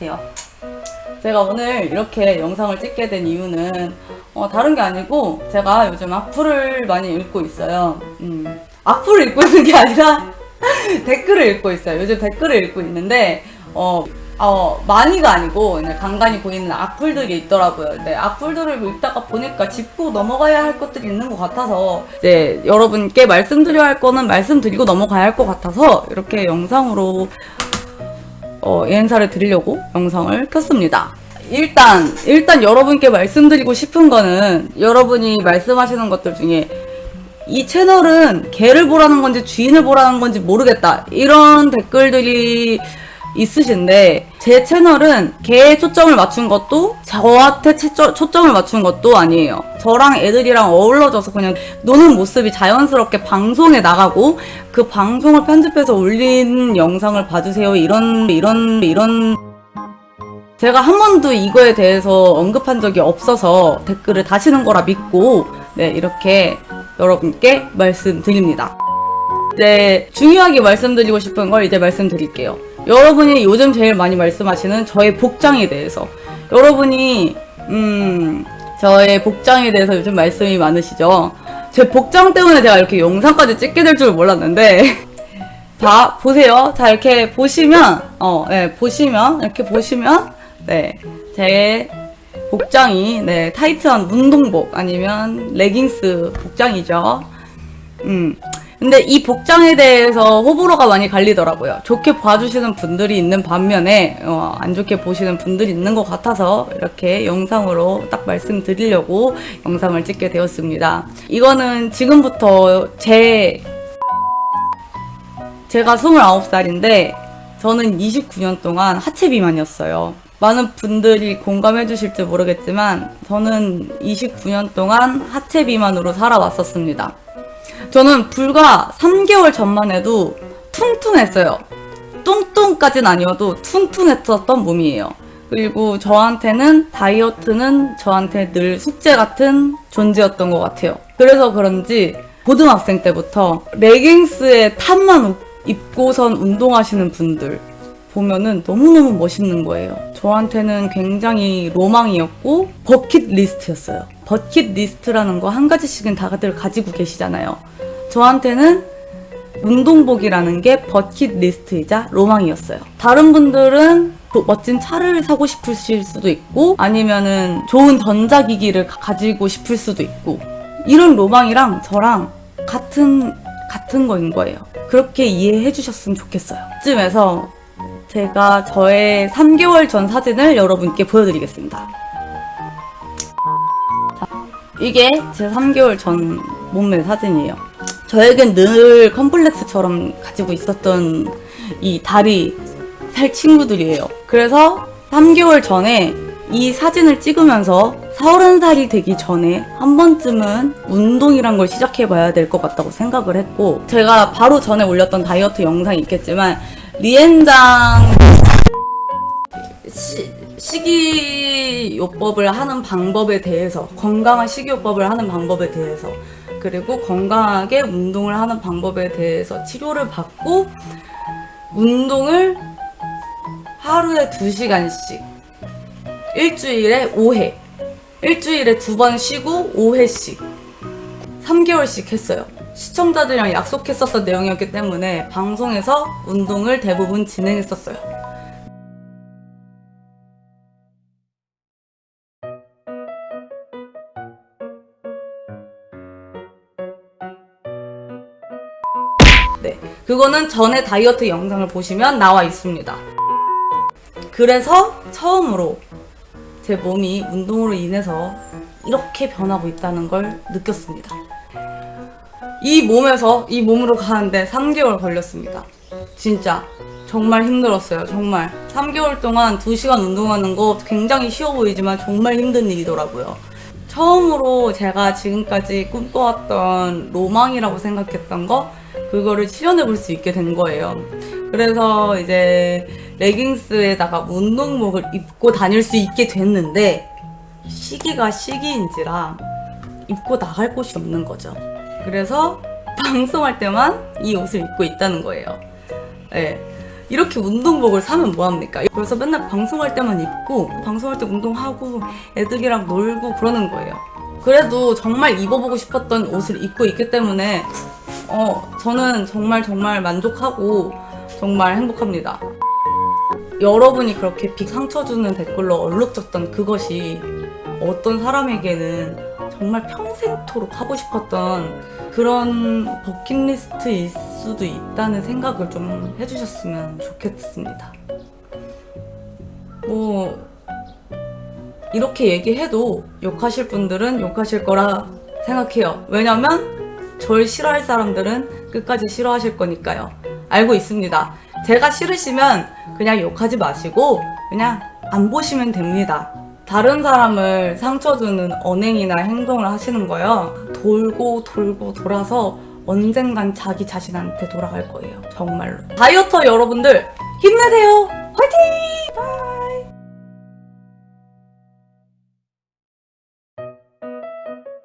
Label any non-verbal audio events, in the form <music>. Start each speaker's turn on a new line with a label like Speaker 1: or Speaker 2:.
Speaker 1: 안녕하세요. 제가 오늘 이렇게 영상을 찍게 된 이유는 어, 다른 게 아니고 제가 요즘 악플을 많이 읽고 있어요. 음, 악플을 읽고 있는 게 아니라 <laughs> 댓글을 읽고 있어요. 요즘 댓글을 읽고 있는데 어, 어, 많이가 아니고 간간히 보이는 악플들이 있더라고요. 근데 악플들을 읽다가 보니까 짚고 넘어가야 할 것들이 있는 것 같아서 이제 여러분께 말씀드려야 할 거는 말씀드리고 넘어가야 할 것 같아서 이렇게 영상으로 어, 예행사를 드리려고 영상을 켰습니다. 일단, 일단 여러분께 말씀드리고 싶은 거는 여러분이 말씀하시는 것들 중에 이 채널은 개를 보라는 건지 주인을 보라는 건지 모르겠다. 이런 댓글들이 있으신데 제 채널은 개에 초점을 맞춘 것도 저한테 채- 초점을 맞춘 것도 아니에요. 저랑 애들이랑 어울러져서 그냥 노는 모습이 자연스럽게 방송에 나가고 그 방송을 편집해서 올린 영상을 봐주세요. 이런 이런 이런 제가 한 번도 이거에 대해서 언급한 적이 없어서 댓글을 다시는 거라 믿고 네 이렇게 여러분께 말씀드립니다. 이제 중요하게 말씀드리고 싶은 걸 이제 말씀드릴게요. 여러분이 요즘 제일 많이 말씀하시는 저의 복장에 대해서 여러분이 음 저의 복장에 대해서 요즘 말씀이 많으시죠. 제 복장 때문에 제가 이렇게 영상까지 찍게 될 줄 몰랐는데 <laughs> 자 보세요. 자 이렇게 보시면 어, 네, 보시면 이렇게 보시면 네, 제 복장이 네 타이트한 운동복 아니면 레깅스 복장이죠. 음. 근데 이 복장에 대해서 호불호가 많이 갈리더라고요. 좋게 봐주시는 분들이 있는 반면에 어, 안 좋게 보시는 분들이 있는 것 같아서 이렇게 영상으로 딱 말씀드리려고 영상을 찍게 되었습니다. 이거는 지금부터 제 제가 29살인데 저는 29년 동안 하체 비만이었어요. 많은 분들이 공감해 주실지 모르겠지만 저는 29년 동안 하체 비만으로 살아왔었습니다. 저는 불과 3개월 전만 해도 퉁퉁했어요. 뚱뚱까진 아니어도 퉁퉁했었던 몸이에요. 그리고 저한테는 다이어트는 저한테 늘 숙제 같은 존재였던 것 같아요. 그래서 그런지 고등학생 때부터 레깅스에 탑만 입고선 운동하시는 분들 보면은 너무너무 멋있는 거예요. 저한테는 굉장히 로망이었고 버킷 리스트였어요. 버킷 리스트라는 거 한 가지씩은 다들 가지고 계시잖아요. 저한테는 운동복이라는 게 버킷 리스트이자 로망이었어요. 다른 분들은 또 멋진 차를 사고 싶으실 수도 있고 아니면은 좋은 전자기기를 가- 가지고 싶을 수도 있고 이런 로망이랑 저랑 같은 같은 거인 거예요. 그렇게 이해해 주셨으면 좋겠어요. 쯤에서 제가 저의 3개월 전 사진을 여러분께 보여드리겠습니다. 자, 이게 제 3개월 전 몸매 사진이에요. 저에겐 늘 컴플렉스처럼 가지고 있었던 이 다리 살 친구들이에요. 그래서 3개월 전에 이 사진을 찍으면서 30살이 되기 전에 한 번쯤은 운동이란 걸 시작해봐야 될 것 같다고 생각을 했고 제가 바로 전에 올렸던 다이어트 영상이 있겠지만 리엔장. 시, 식이요법을 하는 방법에 대해서 건강한 식이요법을 하는 방법에 대해서 그리고 건강하게 운동을 하는 방법에 대해서 치료를 받고 운동을 하루에 2시간씩 일주일에 5회 일주일에 두 번 쉬고 5회씩 3개월씩 했어요 시청자들이랑 약속했었던 내용이었기 때문에 방송에서 운동을 대부분 진행했었어요 네, 그거는 전에 다이어트 영상을 보시면 나와 있습니다. 그래서 처음으로 제 몸이 운동으로 인해서 이렇게 변하고 있다는 걸 느꼈습니다. 이 몸에서 이 몸으로 가는데 3개월 걸렸습니다. 진짜 정말 힘들었어요. 정말 3개월 동안 2시간 운동하는 거 굉장히 쉬워 보이지만 정말 힘든 일이더라고요. 처음으로 제가 지금까지 꿈꿔왔던 로망이라고 생각했던 거 그거를 실현해 볼 수 있게 된 거예요. 그래서 이제 레깅스에다가 운동복을 입고 다닐 수 있게 됐는데 시기가 시기인지라 입고 나갈 곳이 없는 거죠. 그래서 방송할 때만 이 옷을 입고 있다는 거예요. 예. 이렇게 운동복을 사면 뭐합니까? 그래서 맨날 방송할 때만 입고 방송할 때 운동하고 애들이랑 놀고 그러는 거예요. 그래도 정말 입어보고 싶었던 옷을 입고 있기 때문에 어 저는 정말 정말 만족하고 정말 행복합니다. 여러분이 그렇게 빅 상처 주는 댓글로 얼룩졌던 그것이 어떤 사람에게는 정말 평생토록 하고 싶었던 그런 버킷리스트일 수도 있다는 생각을 좀 해주셨으면 좋겠습니다. 뭐, 이렇게 얘기해도 욕하실 분들은 욕하실 거라 생각해요. 왜냐면 절 싫어할 사람들은 끝까지 싫어하실 거니까요. 알고 있습니다. 제가 싫으시면 그냥 욕하지 마시고 그냥 안 보시면 됩니다. 다른 사람을 상처 주는 언행이나 행동을 하시는 거요. 돌고 돌고 돌아서 언젠간 자기 자신한테 돌아갈 거예요. 정말로. 다이어터 여러분들 힘내세요. 화이팅!